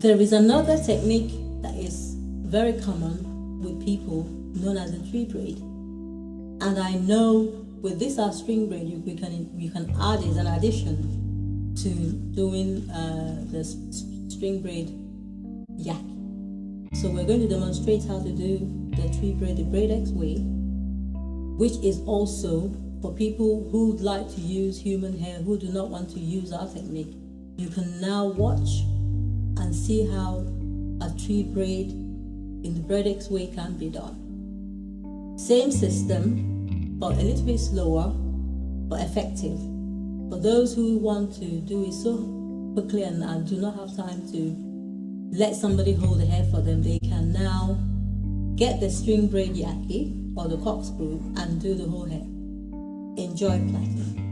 There is another technique that is very common with people known as the tree braid. And I know with this our string braid, you, we can you can add as an addition to doing uh, the string braid yak. So we're going to demonstrate how to do the tree braid the braid X way, which is also for people who would like to use human hair, who do not want to use our technique. You can now watch and see how a tree braid in the braid X way can be done. Same system, but a little bit slower, but effective. For those who want to do it so quickly and, and do not have time to let somebody hold the hair for them, they can now get the string braid yaki or the corkscrew and do the whole hair. Enjoy plaiting.